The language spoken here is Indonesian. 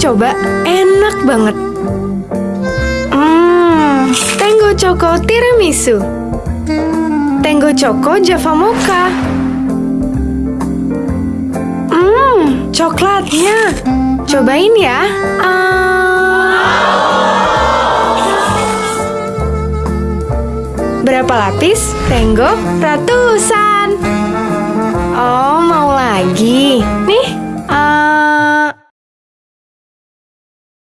coba, enak banget. Hmm, Tango Choco Tiramisu. Tango Choco Java Mocha. Hmm, coklatnya. Cobain ya. Ah. Berapa lapis? Tango ratusan. Oh, mau lagi?